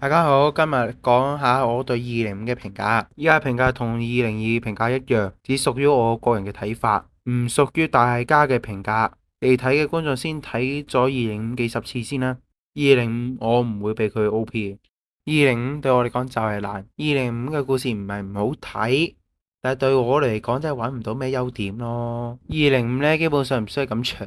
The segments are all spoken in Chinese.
大家好，今日讲下我对二零五嘅评价。依家评价同二零二评价一样，只属于我个人嘅睇法，唔属于大家嘅评价。嚟睇嘅观众先睇咗二零五几十次先啦。二零五我唔会俾佢 O P。二零五对我嚟讲就系难。二零五嘅故事唔系唔好睇，但系对我嚟讲真系搵唔到咩优点咯。二零五呢，基本上唔需要咁长。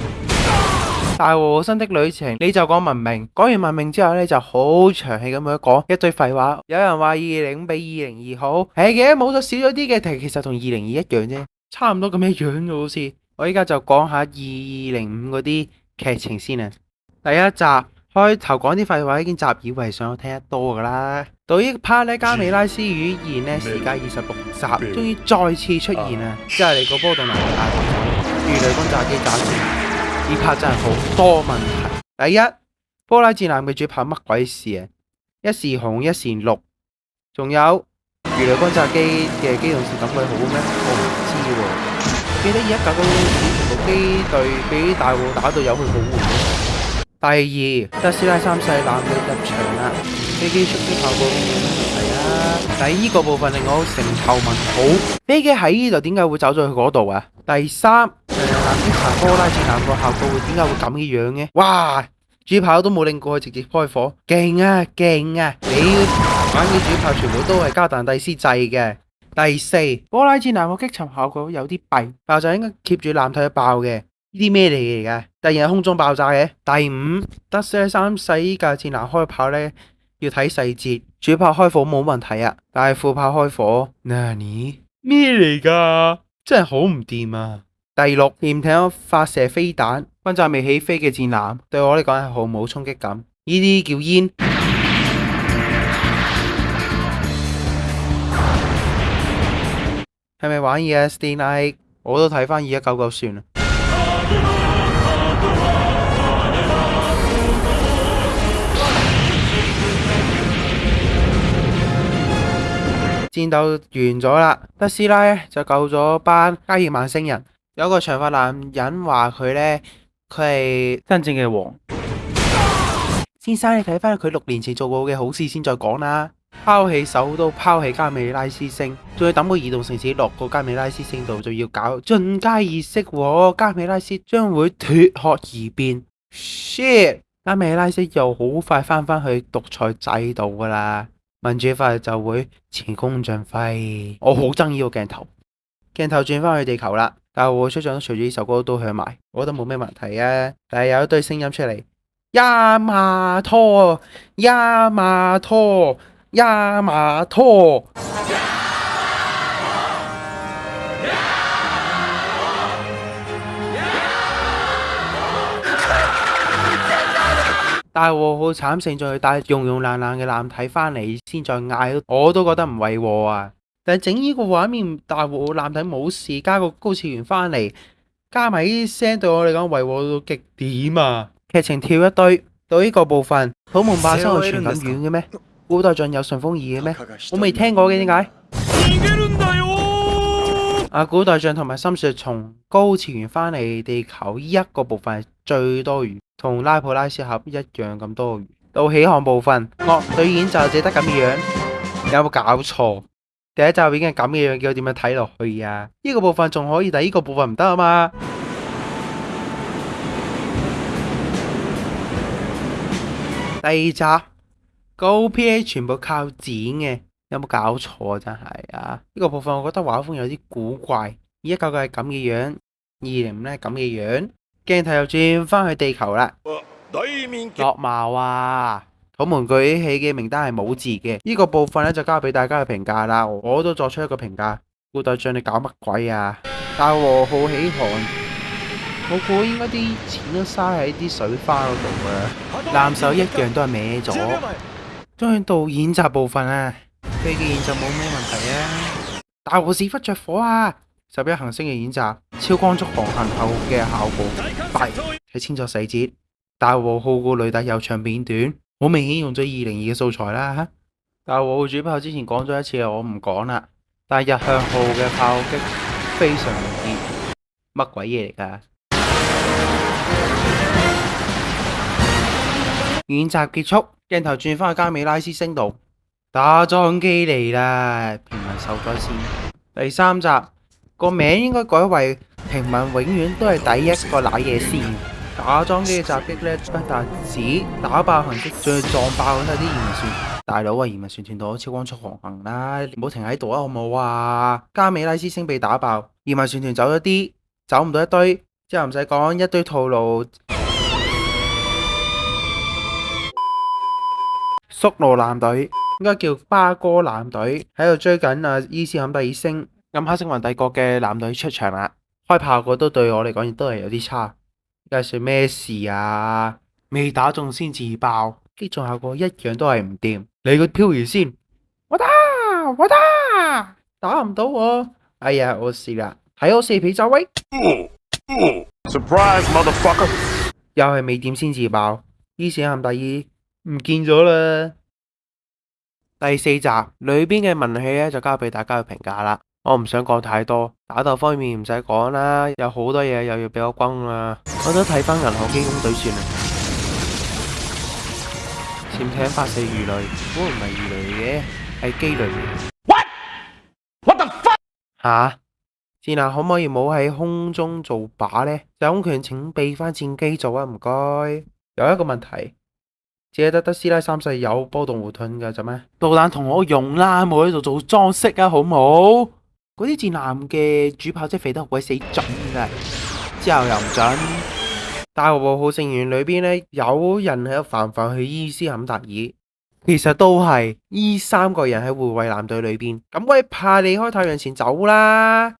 大和新的旅程，你就讲文明，讲完文明之后咧就好长气咁样讲一堆废话。有人话二零比二零二好，系嘅，冇咗少咗啲嘅，但其实同二零二一样啫，差唔多咁样样好似。我依家就讲下二零五嗰啲剧情先啊。第一集开头讲啲废话已经习以为常，我听得多噶啦。到呢 part 咧，加美拉斯语言呢，时间二十六集，终于再次出现啊！即系你个波动能力大，如雷轰炸机炸船。呢 part 真系好多问题。第一，波拉战舰嘅主要拍乜鬼事啊？一时红，一时绿，仲有鱼雷轰炸机嘅机动性咁鬼好咩？我唔知喎。记得而家架高机全部机队俾大雾打到有去好糊。第二，德斯拉三世舰嘅入场啦，飞机出击效果嘅冇问题啊？第二个部分令我成头问号，飞机喺呢度点解会走咗去嗰度啊？第三。用蓝之波拉战蓝个效果会点解会咁嘅样嘅？哇！主炮都冇拧过去，直接开火，劲啊劲啊！你玩嘅主炮全部都系加弹帝斯制嘅。第四波拉战蓝个击沉效果有啲弊，爆炸应该 keep 住舰体爆嘅。呢啲咩嚟嘅？突然系空中爆炸嘅。第五，德西三世依架战舰开炮咧，要睇细节。主炮开火冇问题啊，但系副炮开火，嗱你咩嚟噶？真系好唔掂啊！第六，舰艇发射飞弹，轰炸未起飞嘅战舰，对我嚟讲系毫无冲击感。呢啲叫烟，系咪玩 E.S.D.I？我都睇翻二一九九算啦。战斗完咗啦，德斯拉就救咗班加尔曼星人。有个长发男人话佢咧，佢系真正嘅王。先生，你睇翻佢六年前做过嘅好事先再讲啦。抛弃首都，抛弃加美拉斯星，仲要等个移动城市落个加美拉斯星度，就要搞进阶仪式，加美拉斯将会脱壳而变。shit，加美拉斯又好快翻返去独裁制度噶啦，民主化就会前功尽废。我好憎呢个镜头，镜头转返去地球啦。但系我出唱，随住呢首歌都响埋，我觉得冇咩问题啊。但系有一堆声音出嚟，呀马托，呀马托，呀马托。呀马拖，呀马拖，大祸祸惨胜再带融融烂烂嘅烂体翻嚟，先再嗌，我都觉得唔为祸啊。但系整呢个画面，大胡男仔冇事，加个高次元翻嚟，加埋啲声，对我嚟讲维和到极点啊！剧情跳一堆到呢个部分，土门霸生活传咁远嘅咩？古代将有顺风耳嘅咩？我未听过嘅，点解？阿古代象同埋心说从高次元翻嚟地球呢一个部分系最多余，同拉普拉斯盒一样咁多余。到起航部分，乐队演就只得咁样，有冇搞错？第一集已经系咁嘅样叫我点样睇落去啊？呢个部分仲可以，但呢个部分唔得啊嘛。第二集高 P A 全部靠剪嘅，有冇搞错啊？真系啊！呢个部分我觉得画风有啲古怪，而一究竟系咁嘅样，二零五呢咁嘅样，镜头又转翻去地球啦。对面落貌啊！我们举起嘅名单系冇字嘅，呢个部分咧就交俾大家去评价啦。我都作出一个评价，古代将你搞乜鬼啊？大和好喜寒，我估应该啲钱都嘥喺啲水花嗰度啊。蓝手一样都系歪咗。将去到演习部分啊，飞机演习冇咩问题啊。大和屎忽着火啊！十一行星嘅演习，超光速航行后嘅效果快睇清楚细节。大和号个女带有长片短。好明显用咗二零二嘅素材啦吓，但系我主炮之前讲咗一次，我唔讲啦。但系日向号嘅炮击非常易，乜鬼嘢嚟噶。演集结束，镜头转翻去加美拉斯星度打桩机嚟啦，平民受灾先。第三集个名应该改为平民永远都系第一个舐嘢先。打桩机嘅袭击咧，不但只打爆行迹，仲要撞爆咁啲移民船。大佬啊，移民船团躲超光速航行啦，唔好停喺度啊，好唔好啊？加美拉斯星被打爆，移民船团走咗啲，走唔到一堆，之后唔使讲一堆套路。宿罗男队应该叫巴哥男队喺度追紧啊，伊斯坎蒂星暗黑星云帝国嘅男队出场啦，开炮个都对我嚟讲亦都系有啲差。又是咩事啊？未打中先自爆，击中效果一样都系唔掂。你个漂移先，我打，我打，打唔到我。哎呀，我试啦！睇我四皮走位。Surprise motherfucker！又系未点先自爆，于是喊第二唔见咗啦。第四集里边嘅文戏咧，就交俾大家去评价啦。我唔想讲太多，打斗方面唔使讲啦，有好多嘢又要俾我轰啦。我都睇翻《银行惊恐队算啦。潜艇发射鱼雷，嗰唔系鱼雷嘅，系机雷。What？What the fuck？吓？战舰可唔可以冇喺空中做靶呢？有空权请俾翻战机做啊！唔该。有一个问题，借得得师奶三世有波动护盾嘅啫咩？导弹同我用啦，冇喺度做装饰啊，好唔好？嗰啲战男嘅主炮即系肥得鬼死准啦，之后又唔准。大学部部成员里边咧，有人喺度防范去伊斯坎达尔，其实都系依三个人喺护卫舰队里边咁鬼怕你开太阳前走啦。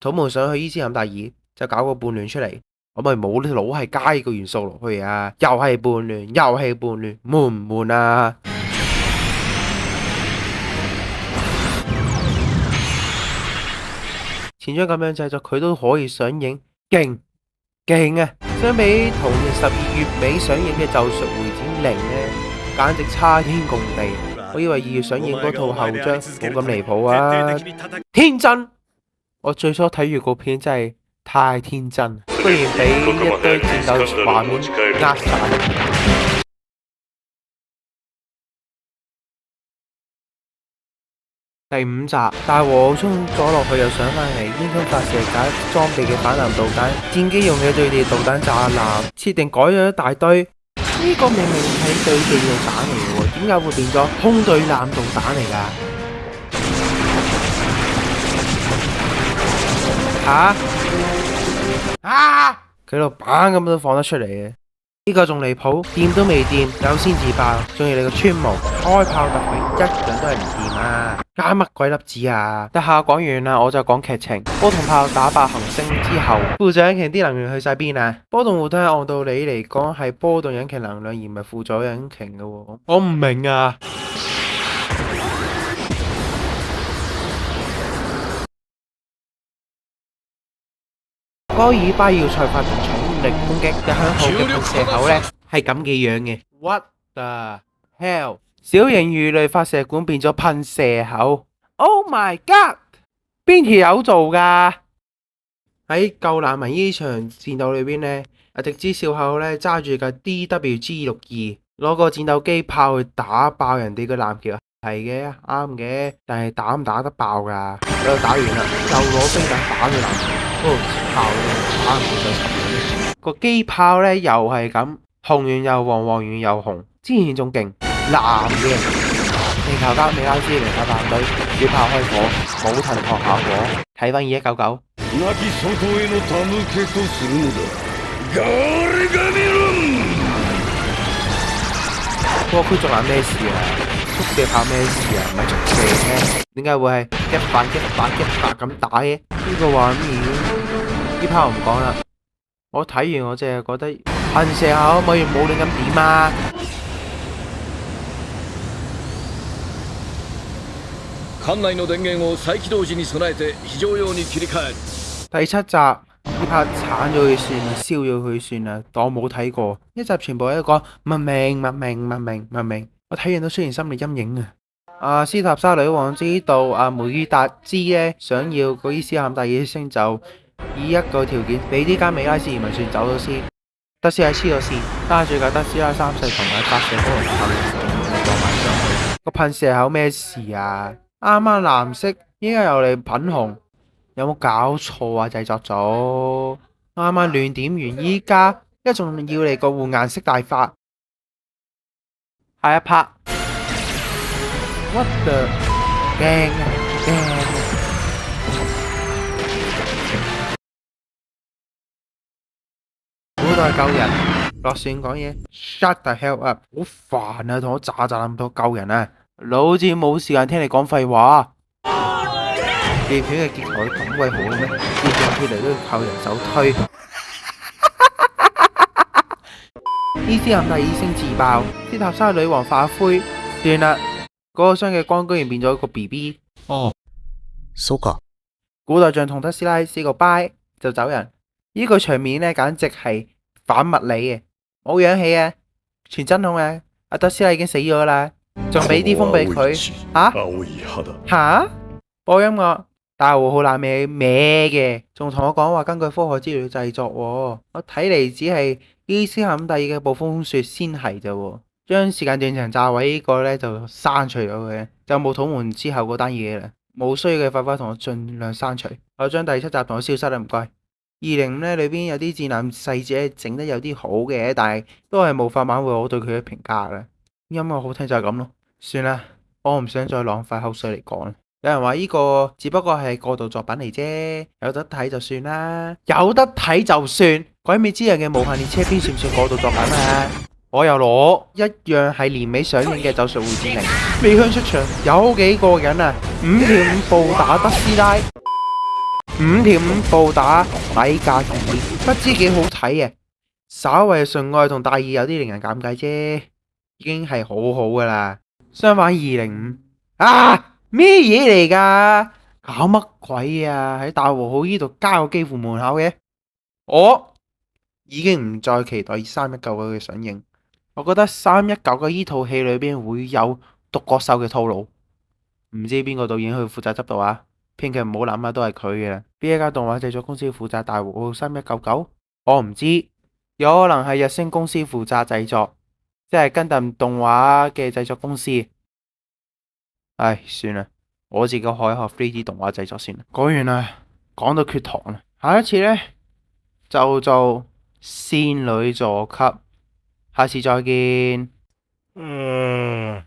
土木想去伊斯坎达尔就搞个叛乱出嚟，我咪冇呢老系加个元素落去啊，又系叛乱，又系叛乱，闷唔闷啊？前章咁样制作，佢都可以上映，劲劲啊！相比同年十二月尾上映嘅《咒术回战零》呢，简直差天共地。我以为二月上映嗰套后章冇咁离谱啊！天真，我最初睇预告片真系太天真，居然俾一堆战斗画面压晒。第五集，大和冲咗落去又上翻嚟，英雄发射解装备嘅反蓝导弹，战机用嘅对地导弹炸蓝，设定改咗一大堆。呢个明明系对地导弹嚟嘅，点解会变咗空对蓝导弹嚟噶？吓！啊！佢度板咁都放得出嚟嘅，呢个仲离谱，掂都未掂，有先自爆，仲要你个穿毛开炮特袭，一样都系唔掂。啊，加乜鬼粒子啊！得下讲完啦，我就讲剧情。波同炮打败行星之后，副引擎啲能源去晒边啊？波动护盾按道理嚟讲系波动引擎能量而唔系辅助引擎嘅喎。我唔明啊！戈尔巴要触发重力攻击一向后嘅射口咧，系咁嘅样嘅。What the hell？小型鱼类发射管变咗喷射口。Oh my god！边条友做噶？喺救难民呢场战斗里边呢，阿迪之少校呢揸住架 D W G 六二，攞个战斗机炮去打爆人哋个拦桥。器，系嘅，啱嘅，但系打唔打得爆噶？又打完啦，又攞飞弹打佢拦截器，炮打唔到。个机炮呢又系咁红完又黄，黄完又红，之前仲劲。蓝嘅。镜球交俾 I C 零八八队，主炮开火，冇藤学效果，睇翻二一九九。我开咗咩事啊？速射炮咩事啊？唔系速射咩？点解会系一发一发一发咁打嘅？呢个画面，呢炮唔讲啦，我睇完我净系觉得，喷射口可以冇乱咁点啊！艦內の電源を再起動時に備えて非常用に切り替え。第七集 呢 part 鏟咗佢算啦，燒咗佢算啦，當我冇睇過。一集全部喺度講文明、文明、文明、文明，我睇完都出現心理陰影啊！阿斯塔莎女王知道阿梅爾達茲呢想要個伊斯坎第二星，就以一個條件俾呢間美拉斯移民船走咗先。德斯拉黐咗線，揸住架德斯拉三世同埋發射火箭炮嚟撞埋上去。個噴射口咩事啊？ 啱啱蓝色，依家又嚟品红，有冇搞错啊？制作组，啱啱乱点完，依家一仲要嚟个换颜色大法，下一拍。What the？惊惊！古代救人，落线讲嘢，shut the hell up！好烦啊，同我炸炸咁多救人啊！老子冇时间听你讲废话。电影嘅结尾咁鬼好咩？跌上天嚟都要靠人手推。医生冚第医生自爆，斯塔西女王化灰。完啦，嗰个箱嘅光居然变咗一个 B B。哦，苏格。古代将同特斯拉 say 个 bye 就走人。呢个场面咧简直系反物理嘅，冇氧气啊，全真空啊，阿特斯拉已经死咗啦。仲俾啲风俾佢吓？吓播音乐，大胡好冷咩咩嘅，仲同我讲话根据科学资料制作。我睇嚟只系伊斯系第二嘅暴风雪先系咋。将时间断层炸毁呢个咧就删除咗佢，就冇土门之后嗰单嘢啦。冇需要嘅快快同我尽量删除。我将第七集同我消失啦，唔该。二零五咧里边有啲战舰细节整得有啲好嘅，但系都系无法挽回我对佢嘅评价啦。音乐好听就系咁咯。算啦，我唔想再浪费口水嚟讲。有人话呢个只不过系过渡作品嚟啫，有得睇就算啦。有得睇就算，鬼魅之人嘅无限列车篇算唔算过渡作品啊？我又攞一样系年尾上映嘅走术蝴战灵》，未香出场，有几个人啊？五条五步打德斯拉，五条五步打底价尔，不知几好睇嘅。稍为纯爱同大意有啲令人尴尬啫，已经系好好噶啦。相反，二零五啊，咩嘢嚟噶？搞乜鬼啊？喺大和号呢度加个机库门口嘅，我已经唔再期待三一九九嘅上映。我觉得三一九九呢套戏里边会有独角兽嘅套路，唔知边个导演去负责执导啊？编剧唔好谂啊，都系佢嘅。边一家动画制作公司负责大和号三一九九？我唔知，有可能系日升公司负责制作。即系跟定动画嘅制作公司，唉，算啦，我自己可以学 FreeD 动画制作先啦。讲完啦，讲到缺糖啦，下一次咧就做仙女座级，下次再见。嗯。